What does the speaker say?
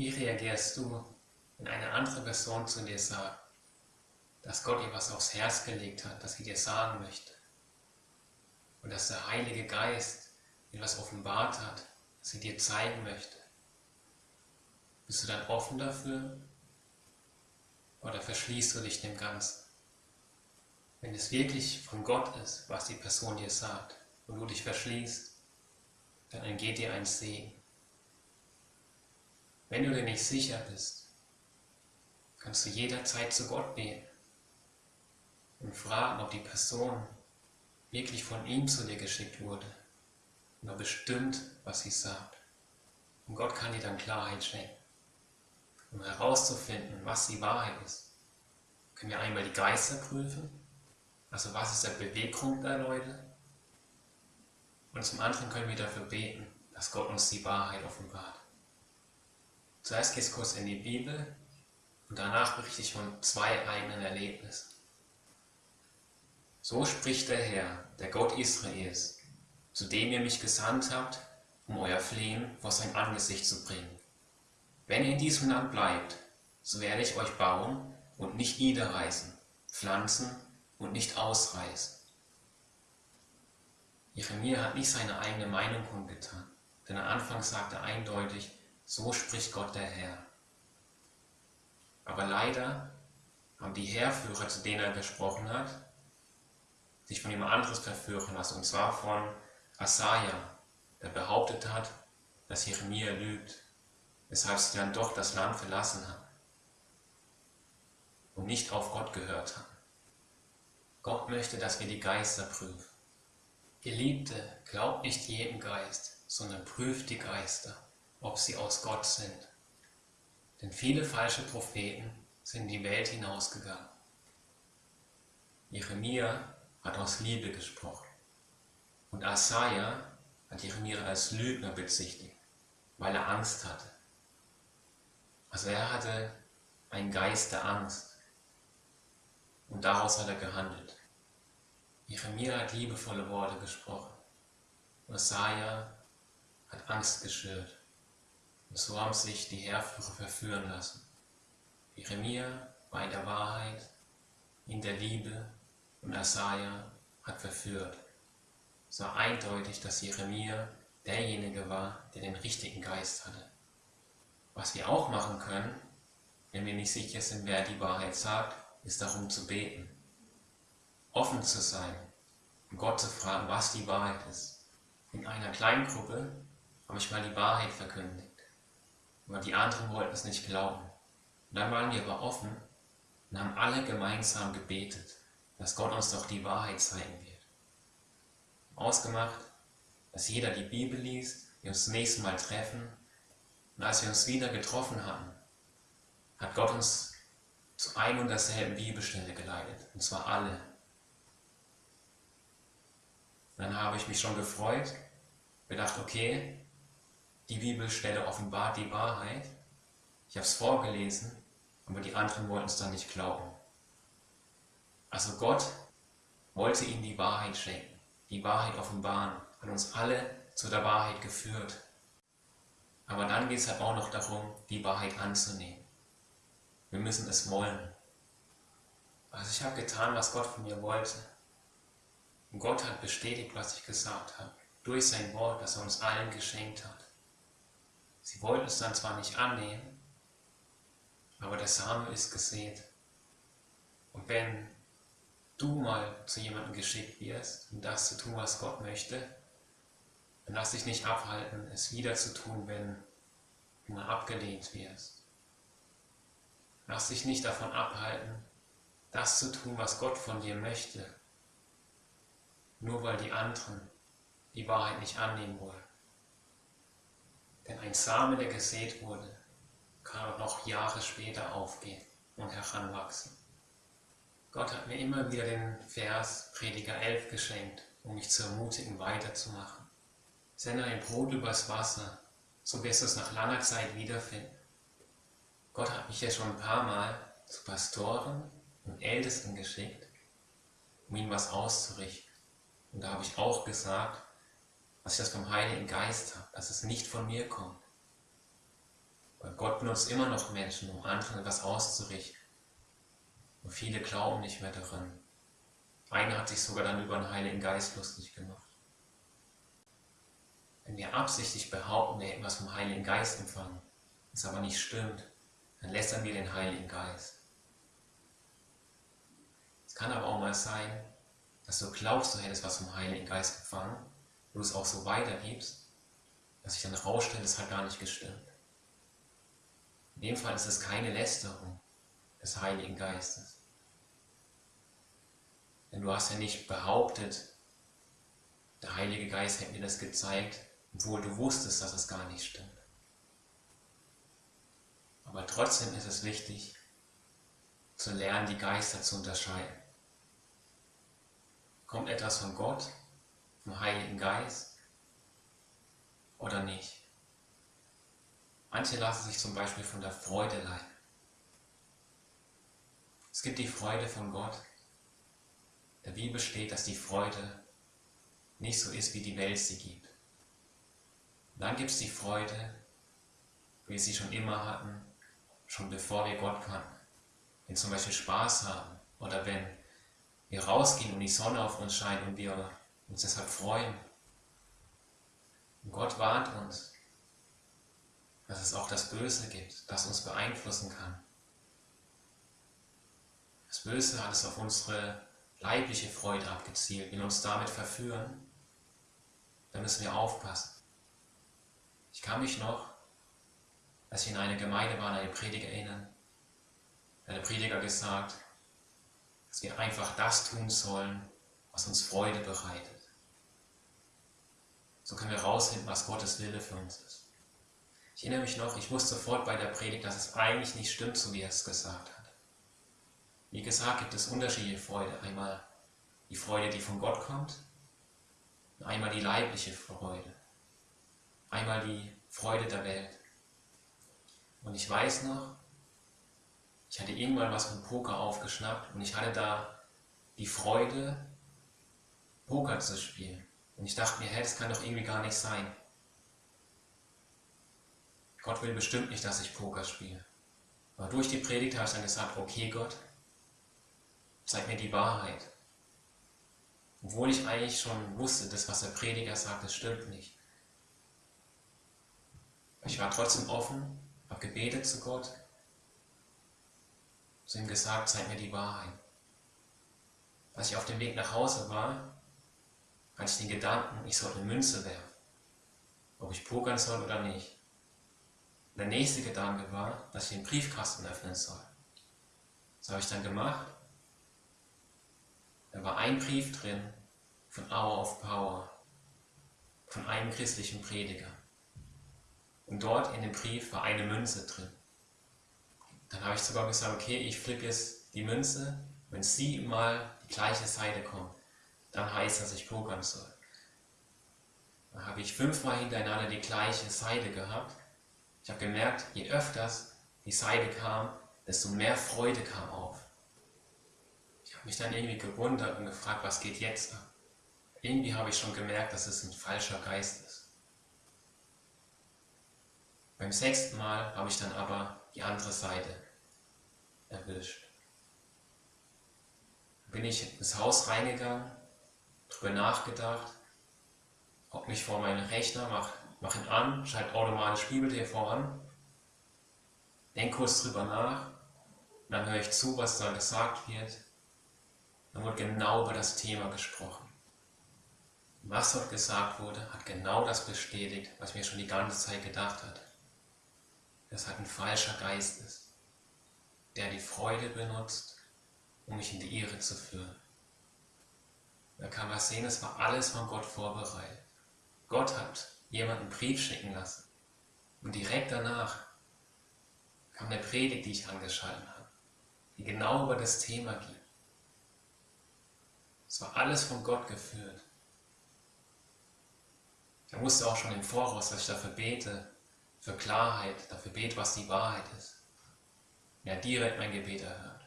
Wie reagierst du, wenn eine andere Person zu dir sagt, dass Gott ihr was aufs Herz gelegt hat, das sie dir sagen möchte? Und dass der Heilige Geist ihr was offenbart hat, das sie dir zeigen möchte? Bist du dann offen dafür? Oder verschließt du dich dem Ganzen? Wenn es wirklich von Gott ist, was die Person dir sagt, und du dich verschließt, dann entgeht dir ein Segen. Wenn du dir nicht sicher bist, kannst du jederzeit zu Gott beten und fragen, ob die Person wirklich von ihm zu dir geschickt wurde und er bestimmt, was sie sagt. Und Gott kann dir dann Klarheit schenken. Um herauszufinden, was die Wahrheit ist, können wir einmal die Geister prüfen, also was ist der Beweggrund der Leute, und zum anderen können wir dafür beten, dass Gott uns die Wahrheit offenbart. Zuerst geht es kurz in die Bibel und danach berichte ich von zwei eigenen Erlebnissen. So spricht der Herr, der Gott Israels, zu dem ihr mich gesandt habt, um euer Flehen vor sein Angesicht zu bringen. Wenn ihr in diesem Land bleibt, so werde ich euch bauen und nicht niederreißen, pflanzen und nicht ausreißen. Jeremia hat nicht seine eigene Meinung kundgetan, denn am Anfang sagt er eindeutig, so spricht Gott der Herr. Aber leider haben die Heerführer, zu denen er gesprochen hat, sich von jemand anderes verführen lassen, und zwar von Asaja, der behauptet hat, dass Jeremia lügt, weshalb sie dann doch das Land verlassen haben und nicht auf Gott gehört haben. Gott möchte, dass wir die Geister prüfen. Geliebte, glaubt nicht jedem Geist, sondern prüft die Geister, ob sie aus Gott sind. Denn viele falsche Propheten sind in die Welt hinausgegangen. Jeremia hat aus Liebe gesprochen und Asaja hat Jeremia als Lügner bezichtigt, weil er Angst hatte. Also er hatte einen Geist der Angst und daraus hat er gehandelt. Jeremia hat liebevolle Worte gesprochen. Jesaja hat Angst geschürt. So haben sich die Heerführer verführen lassen. Jeremia war in der Wahrheit, in der Liebe und Asaja hat verführt. Es war eindeutig, dass Jeremia derjenige war, der den richtigen Geist hatte. Was wir auch machen können, wenn wir nicht sicher sind, wer die Wahrheit sagt, ist darum zu beten offen zu sein und Gott zu fragen, was die Wahrheit ist. In einer kleinen Gruppe habe ich mal die Wahrheit verkündigt, aber die anderen wollten es nicht glauben. Und dann waren wir aber offen und haben alle gemeinsam gebetet, dass Gott uns doch die Wahrheit zeigen wird. Ausgemacht, dass jeder die Bibel liest, wir uns das nächste Mal treffen und als wir uns wieder getroffen hatten, hat Gott uns zu ein und derselben Bibelstelle geleitet, und zwar alle. Dann habe ich mich schon gefreut, gedacht, okay, die Bibelstelle offenbart die Wahrheit. Ich habe es vorgelesen, aber die anderen wollten es dann nicht glauben. Also Gott wollte ihnen die Wahrheit schenken, die Wahrheit offenbaren, hat uns alle zu der Wahrheit geführt. Aber dann geht es halt auch noch darum, die Wahrheit anzunehmen. Wir müssen es wollen. Also ich habe getan, was Gott von mir wollte. Und Gott hat bestätigt, was ich gesagt habe, durch sein Wort, das er uns allen geschenkt hat. Sie wollten es dann zwar nicht annehmen, aber der Same ist gesät. Und wenn du mal zu jemandem geschickt wirst, um das zu tun, was Gott möchte, dann lass dich nicht abhalten, es wieder zu tun, wenn du mal abgelehnt wirst. Lass dich nicht davon abhalten, das zu tun, was Gott von dir möchte, nur weil die anderen die Wahrheit nicht annehmen wollen. Denn ein Same, der gesät wurde, kann auch noch Jahre später aufgehen und heranwachsen. Gott hat mir immer wieder den Vers Prediger 11 geschenkt, um mich zu ermutigen, weiterzumachen. Sende ein Brot übers Wasser, so wirst du es nach langer Zeit wiederfinden. Gott hat mich ja schon ein paar Mal zu Pastoren und Ältesten geschickt, um ihnen was auszurichten. Und da habe ich auch gesagt, dass ich das vom Heiligen Geist habe, dass es nicht von mir kommt. Weil Gott benutzt immer noch Menschen, um anderen etwas auszurichten. Und viele glauben nicht mehr daran. Einer hat sich sogar dann über den Heiligen Geist lustig gemacht. Wenn wir absichtlich behaupten, wir hätten was vom Heiligen Geist empfangen, das aber nicht stimmt, dann lästern wir den Heiligen Geist. Es kann aber auch mal sein, dass du glaubst, du hättest was vom Heiligen Geist empfangen, du es auch so weitergibst, dass sich dann herausstellt, es hat gar nicht gestimmt. In dem Fall ist es keine Lästerung des Heiligen Geistes. Denn du hast ja nicht behauptet, der Heilige Geist hätte mir das gezeigt, obwohl du wusstest, dass es gar nicht stimmt. Aber trotzdem ist es wichtig, zu lernen, die Geister zu unterscheiden. Kommt etwas von Gott, vom Heiligen Geist oder nicht? Manche lassen sich zum Beispiel von der Freude leiten. Es gibt die Freude von Gott. Der Bibel steht, dass die Freude nicht so ist, wie die Welt sie gibt. Dann gibt es die Freude, wie wir sie schon immer hatten, schon bevor wir Gott kannten. Wenn zum Beispiel Spaß haben oder wenn wir rausgehen und die Sonne auf uns scheint und wir uns deshalb freuen. Und Gott warnt uns, dass es auch das Böse gibt, das uns beeinflussen kann. Das Böse hat es auf unsere leibliche Freude abgezielt, will uns damit verführen. Da müssen wir aufpassen. Ich kann mich noch, als ich in einer Gemeinde war, an eine Predigt erinnern. Hat der Prediger gesagt, dass wir einfach das tun sollen, was uns Freude bereitet. So können wir rausfinden, was Gottes Wille für uns ist. Ich erinnere mich noch, ich wusste sofort bei der Predigt, dass es eigentlich nicht stimmt, so wie er es gesagt hat. Wie gesagt, gibt es unterschiedliche Freude. Einmal die Freude, die von Gott kommt, einmal die leibliche Freude. Einmal die Freude der Welt. Und ich weiß noch, ich hatte irgendwann was mit Poker aufgeschnappt und ich hatte da die Freude, Poker zu spielen. Und ich dachte mir, hey, das kann doch irgendwie gar nicht sein. Gott will bestimmt nicht, dass ich Poker spiele. Aber durch die Predigt habe ich dann gesagt, okay Gott, zeig mir die Wahrheit. Obwohl ich eigentlich schon wusste, das, was der Prediger sagt, das stimmt nicht. Ich war trotzdem offen, habe gebetet zu Gott, zu ihm gesagt, zeig mir die Wahrheit. Als ich auf dem Weg nach Hause war, hatte ich den Gedanken, ich sollte eine Münze werfen, ob ich pokern soll oder nicht der nächste Gedanke war, dass ich den Briefkasten öffnen soll. Das habe ich dann gemacht. Da war ein Brief drin von Hour of Power, von einem christlichen Prediger. Und dort in dem Brief war eine Münze drin. Dann habe ich sogar gesagt, okay, ich flippe jetzt die Münze, wenn sie mal die gleiche Seite kommt, dann heißt das, ich pokern soll. Dann habe ich fünfmal hintereinander die gleiche Seite gehabt ich habe gemerkt, je öfters die Seite kam, desto mehr Freude kam auf. Ich habe mich dann irgendwie gewundert und gefragt, was geht jetzt ab? Irgendwie habe ich schon gemerkt, dass es ein falscher Geist ist. Beim sechsten Mal habe ich dann aber die andere Seite erwischt. Bin ich ins Haus reingegangen, darüber nachgedacht, ob mich vor meinen Rechner, mach mach ihn an, schalt automatisch Bibel-TV an, denk kurz drüber nach, dann höre ich zu, was da gesagt wird. Dann wird genau über das Thema gesprochen. Was dort gesagt wurde, hat genau das bestätigt, was ich mir schon die ganze Zeit gedacht hat. Dass halt ein falscher Geist ist, der die Freude benutzt, um mich in die Irre zu führen. Da kann man sehen, es war alles von Gott vorbereitet. Gott hat jemanden einen Brief schicken lassen. Und direkt danach kam eine Predigt, die ich angeschaltet habe, die genau über das Thema ging. Es war alles von Gott geführt. Er wusste auch schon im Voraus, dass ich dafür bete, für Klarheit, dafür bete, was die Wahrheit ist. Er hat direkt mein Gebet erhört.